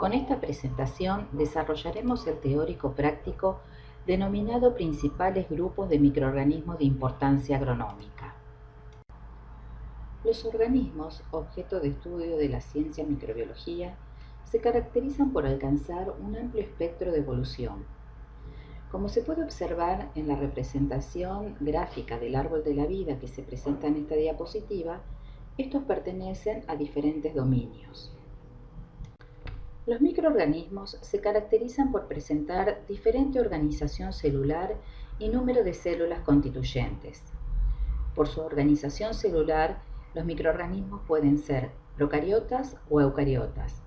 Con esta presentación desarrollaremos el teórico práctico denominado principales grupos de microorganismos de importancia agronómica. Los organismos, objeto de estudio de la ciencia microbiología, se caracterizan por alcanzar un amplio espectro de evolución. Como se puede observar en la representación gráfica del árbol de la vida que se presenta en esta diapositiva, estos pertenecen a diferentes dominios. Los microorganismos se caracterizan por presentar diferente organización celular y número de células constituyentes. Por su organización celular, los microorganismos pueden ser procariotas o eucariotas.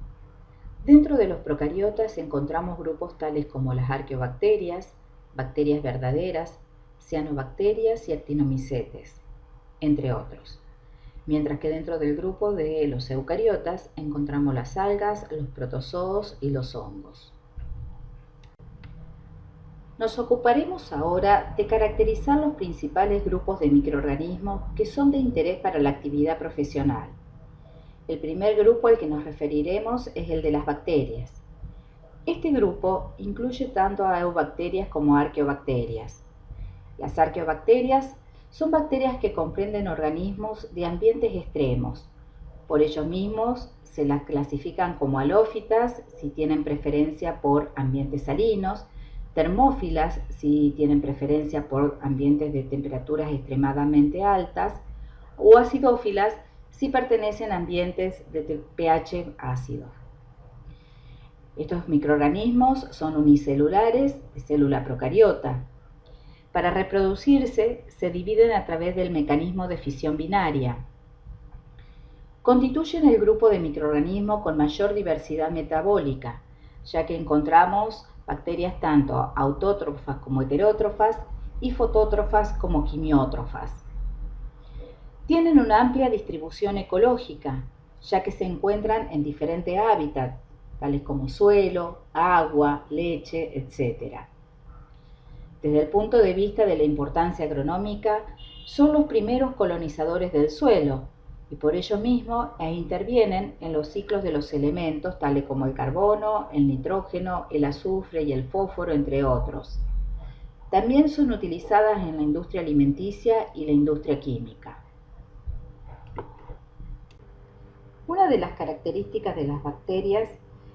Dentro de los procariotas encontramos grupos tales como las arqueobacterias, bacterias verdaderas, cianobacterias y actinomicetes, entre otros mientras que dentro del grupo de los eucariotas encontramos las algas, los protozoos y los hongos. Nos ocuparemos ahora de caracterizar los principales grupos de microorganismos que son de interés para la actividad profesional. El primer grupo al que nos referiremos es el de las bacterias. Este grupo incluye tanto a eubacterias como arqueobacterias. Las arqueobacterias son bacterias que comprenden organismos de ambientes extremos. Por ellos mismos se las clasifican como halófitas si tienen preferencia por ambientes salinos, termófilas si tienen preferencia por ambientes de temperaturas extremadamente altas o acidófilas si pertenecen a ambientes de pH ácido. Estos microorganismos son unicelulares de célula procariota, para reproducirse, se dividen a través del mecanismo de fisión binaria. Constituyen el grupo de microorganismos con mayor diversidad metabólica, ya que encontramos bacterias tanto autótrofas como heterótrofas y fotótrofas como quimiótrofas. Tienen una amplia distribución ecológica, ya que se encuentran en diferentes hábitats, tales como suelo, agua, leche, etc. Desde el punto de vista de la importancia agronómica, son los primeros colonizadores del suelo y por ello mismo e intervienen en los ciclos de los elementos tales como el carbono, el nitrógeno, el azufre y el fósforo, entre otros. También son utilizadas en la industria alimenticia y la industria química. Una de las características de las bacterias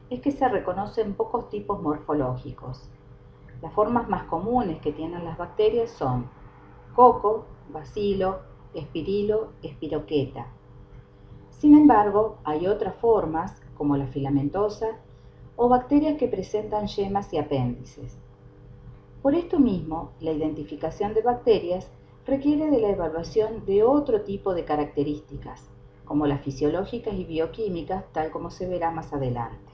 es que se reconocen pocos tipos morfológicos, las formas más comunes que tienen las bacterias son coco, bacilo, espirilo, espiroqueta. Sin embargo, hay otras formas, como la filamentosa, o bacterias que presentan yemas y apéndices. Por esto mismo, la identificación de bacterias requiere de la evaluación de otro tipo de características, como las fisiológicas y bioquímicas, tal como se verá más adelante.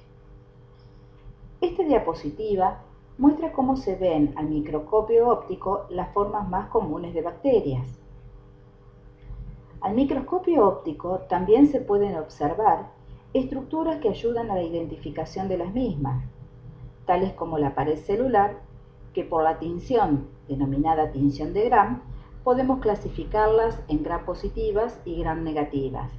Esta diapositiva muestra cómo se ven al microscopio óptico las formas más comunes de bacterias. Al microscopio óptico también se pueden observar estructuras que ayudan a la identificación de las mismas, tales como la pared celular, que por la tinción, denominada tinción de Gram, podemos clasificarlas en gram positivas y gram negativas.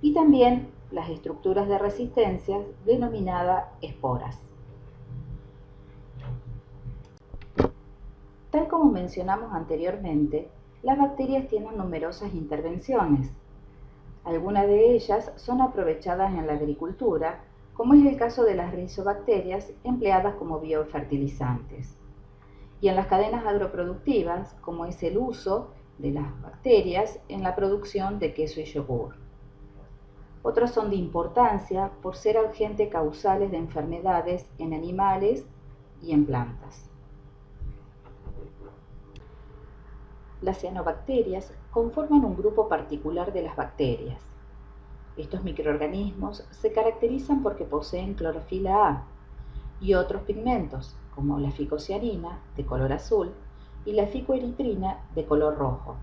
Y también las estructuras de resistencia, denominadas esporas. Tal como mencionamos anteriormente, las bacterias tienen numerosas intervenciones. Algunas de ellas son aprovechadas en la agricultura, como es el caso de las rizobacterias empleadas como biofertilizantes. Y en las cadenas agroproductivas, como es el uso de las bacterias en la producción de queso y yogur. Otras son de importancia por ser agentes causales de enfermedades en animales y en plantas. Las cianobacterias conforman un grupo particular de las bacterias. Estos microorganismos se caracterizan porque poseen clorofila A y otros pigmentos, como la ficocianina, de color azul, y la ficoeritrina, de color rojo,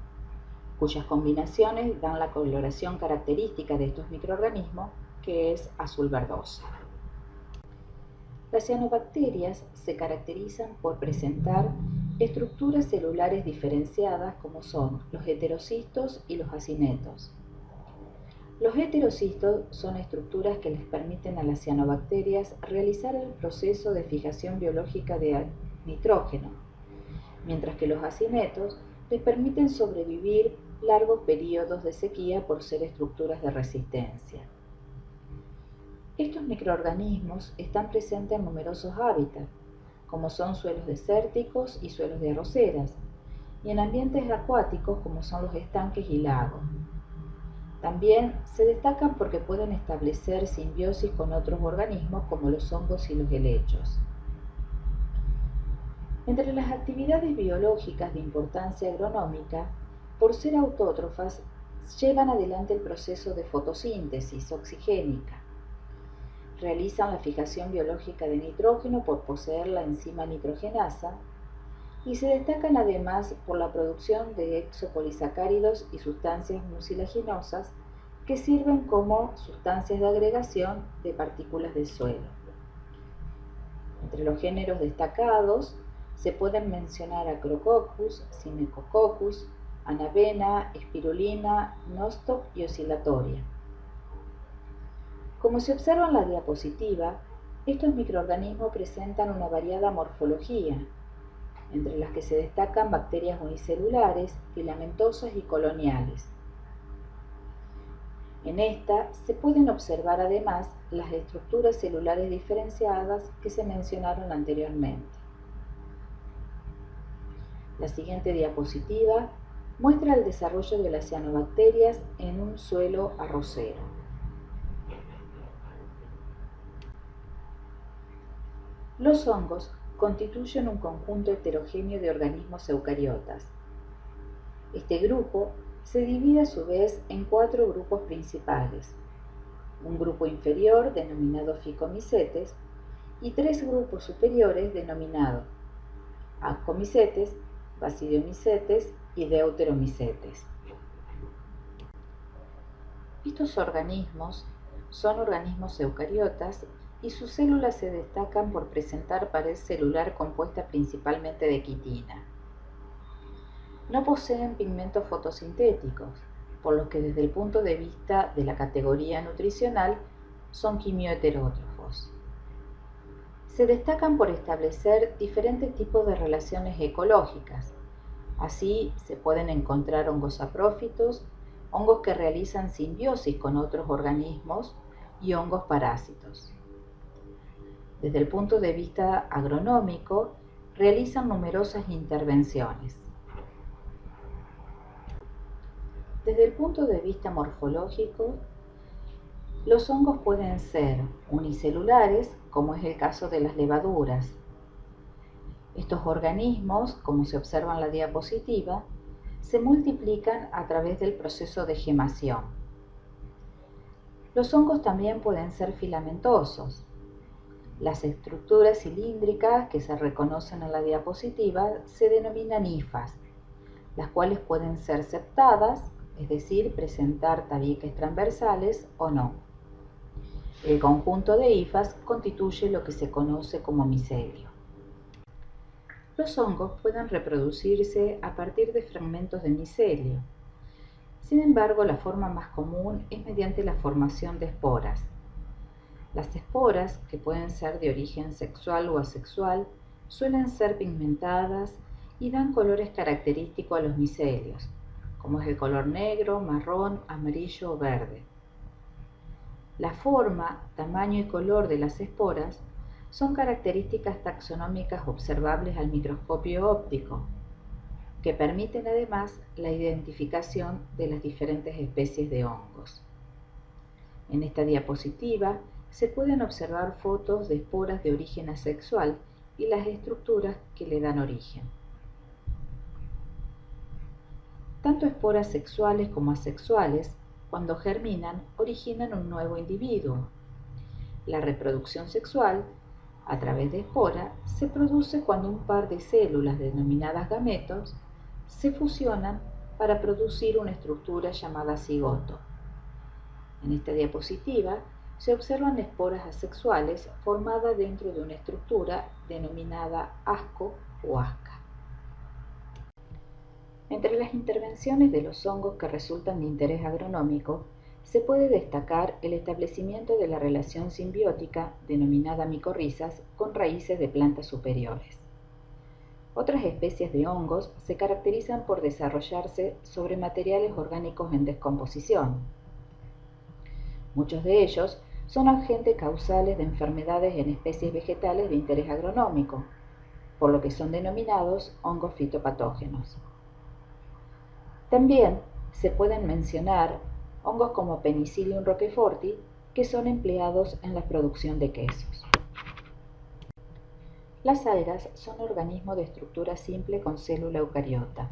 cuyas combinaciones dan la coloración característica de estos microorganismos, que es azul verdosa. Las cianobacterias se caracterizan por presentar estructuras celulares diferenciadas como son los heterocistos y los acinetos. Los heterocistos son estructuras que les permiten a las cianobacterias realizar el proceso de fijación biológica de nitrógeno, mientras que los acinetos les permiten sobrevivir largos periodos de sequía por ser estructuras de resistencia. Estos microorganismos están presentes en numerosos hábitats, como son suelos desérticos y suelos de arroceras, y en ambientes acuáticos como son los estanques y lagos. También se destacan porque pueden establecer simbiosis con otros organismos como los hongos y los helechos. Entre las actividades biológicas de importancia agronómica, por ser autótrofas, llevan adelante el proceso de fotosíntesis oxigénica. Realizan la fijación biológica de nitrógeno por poseer la enzima nitrogenasa y se destacan además por la producción de exopolisacáridos y sustancias mucilaginosas que sirven como sustancias de agregación de partículas de suelo. Entre los géneros destacados se pueden mencionar Acrococcus, Sinecococcus, Anavena, Espirulina, Nostoc y Oscilatoria. Como se observa en la diapositiva, estos microorganismos presentan una variada morfología, entre las que se destacan bacterias unicelulares, filamentosas y coloniales. En esta se pueden observar además las estructuras celulares diferenciadas que se mencionaron anteriormente. La siguiente diapositiva muestra el desarrollo de las cianobacterias en un suelo arrocero. Los hongos constituyen un conjunto heterogéneo de organismos eucariotas. Este grupo se divide a su vez en cuatro grupos principales. Un grupo inferior denominado ficomicetes y tres grupos superiores denominados ascomicetes, basidiomicetes y deuteromicetes. Estos organismos son organismos eucariotas y sus células se destacan por presentar pared celular compuesta principalmente de quitina. No poseen pigmentos fotosintéticos, por lo que desde el punto de vista de la categoría nutricional son quimioheterótrofos. Se destacan por establecer diferentes tipos de relaciones ecológicas. Así se pueden encontrar hongos saprófitos, hongos que realizan simbiosis con otros organismos y hongos parásitos. Desde el punto de vista agronómico, realizan numerosas intervenciones. Desde el punto de vista morfológico, los hongos pueden ser unicelulares, como es el caso de las levaduras. Estos organismos, como se observa en la diapositiva, se multiplican a través del proceso de gemación. Los hongos también pueden ser filamentosos, las estructuras cilíndricas que se reconocen en la diapositiva se denominan hifas, las cuales pueden ser septadas, es decir, presentar tabiques transversales o no. El conjunto de hifas constituye lo que se conoce como micelio. Los hongos pueden reproducirse a partir de fragmentos de micelio. Sin embargo, la forma más común es mediante la formación de esporas, las esporas, que pueden ser de origen sexual o asexual, suelen ser pigmentadas y dan colores característicos a los micelios, como es el color negro, marrón, amarillo o verde. La forma, tamaño y color de las esporas son características taxonómicas observables al microscopio óptico, que permiten además la identificación de las diferentes especies de hongos. En esta diapositiva se pueden observar fotos de esporas de origen asexual y las estructuras que le dan origen. Tanto esporas sexuales como asexuales, cuando germinan, originan un nuevo individuo. La reproducción sexual, a través de espora, se produce cuando un par de células denominadas gametos se fusionan para producir una estructura llamada cigoto. En esta diapositiva se observan esporas asexuales formadas dentro de una estructura denominada asco o asca. Entre las intervenciones de los hongos que resultan de interés agronómico, se puede destacar el establecimiento de la relación simbiótica denominada micorrizas con raíces de plantas superiores. Otras especies de hongos se caracterizan por desarrollarse sobre materiales orgánicos en descomposición. Muchos de ellos son agentes causales de enfermedades en especies vegetales de interés agronómico, por lo que son denominados hongos fitopatógenos. También se pueden mencionar hongos como Penicillium roqueforti, que son empleados en la producción de quesos. Las algas son organismos de estructura simple con célula eucariota.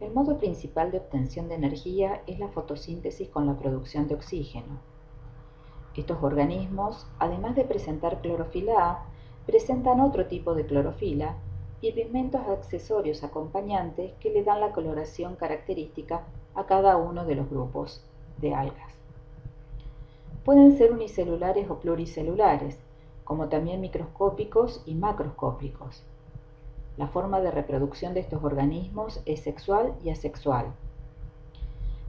El modo principal de obtención de energía es la fotosíntesis con la producción de oxígeno. Estos organismos, además de presentar clorofila A, presentan otro tipo de clorofila y pigmentos accesorios acompañantes que le dan la coloración característica a cada uno de los grupos de algas. Pueden ser unicelulares o pluricelulares, como también microscópicos y macroscópicos. La forma de reproducción de estos organismos es sexual y asexual.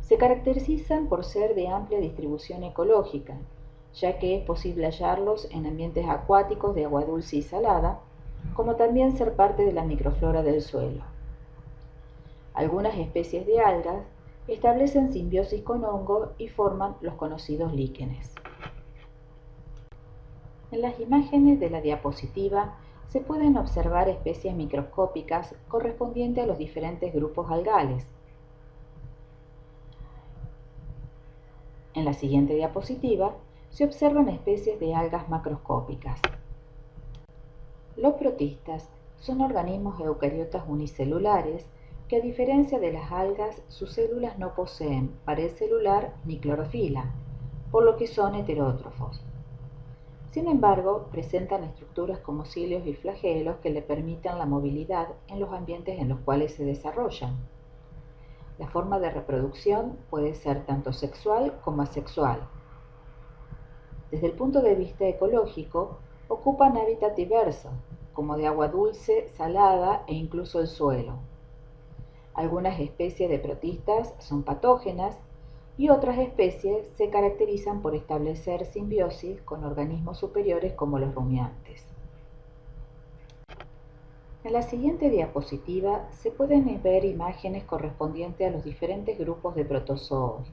Se caracterizan por ser de amplia distribución ecológica, ya que es posible hallarlos en ambientes acuáticos de agua dulce y salada, como también ser parte de la microflora del suelo. Algunas especies de algas establecen simbiosis con hongo y forman los conocidos líquenes. En las imágenes de la diapositiva se pueden observar especies microscópicas correspondientes a los diferentes grupos algales. En la siguiente diapositiva se observan especies de algas macroscópicas. Los protistas son organismos eucariotas unicelulares que a diferencia de las algas, sus células no poseen pared celular ni clorofila, por lo que son heterótrofos. Sin embargo, presentan estructuras como cilios y flagelos que le permitan la movilidad en los ambientes en los cuales se desarrollan. La forma de reproducción puede ser tanto sexual como asexual. Desde el punto de vista ecológico, ocupan hábitat diverso, como de agua dulce, salada e incluso el suelo. Algunas especies de protistas son patógenas y otras especies se caracterizan por establecer simbiosis con organismos superiores como los rumiantes. En la siguiente diapositiva se pueden ver imágenes correspondientes a los diferentes grupos de protozoos.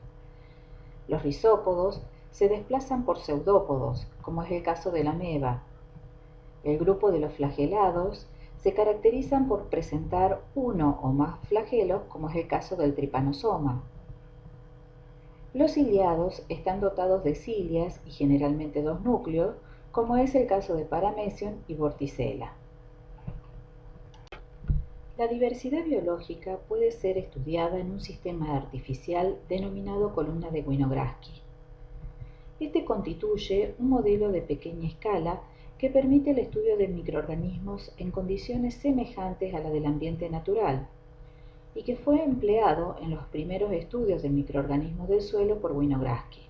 Los rizópodos se desplazan por pseudópodos, como es el caso de la ameba. El grupo de los flagelados se caracterizan por presentar uno o más flagelos, como es el caso del tripanosoma. Los ciliados están dotados de cilias y generalmente dos núcleos, como es el caso de Paramecium y Vorticella. La diversidad biológica puede ser estudiada en un sistema artificial denominado columna de Winograski. Este constituye un modelo de pequeña escala que permite el estudio de microorganismos en condiciones semejantes a la del ambiente natural y que fue empleado en los primeros estudios de microorganismos del suelo por Winograski.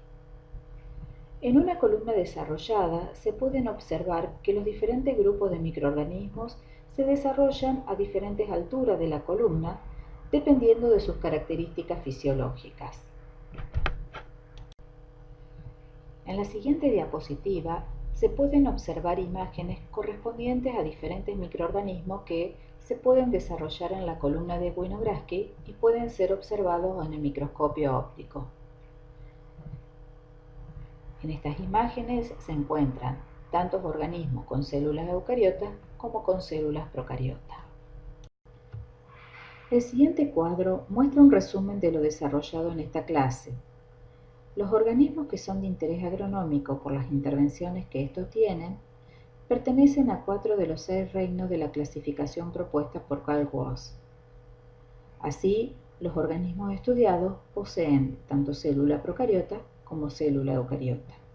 En una columna desarrollada se pueden observar que los diferentes grupos de microorganismos se desarrollan a diferentes alturas de la columna dependiendo de sus características fisiológicas. En la siguiente diapositiva se pueden observar imágenes correspondientes a diferentes microorganismos que se pueden desarrollar en la columna de Winograski y pueden ser observados en el microscopio óptico. En estas imágenes se encuentran tantos organismos con células eucariotas como con células procariotas. El siguiente cuadro muestra un resumen de lo desarrollado en esta clase. Los organismos que son de interés agronómico por las intervenciones que estos tienen pertenecen a cuatro de los seis reinos de la clasificación propuesta por Carl Woese. Así, los organismos estudiados poseen tanto célula procariota como célula eucariota.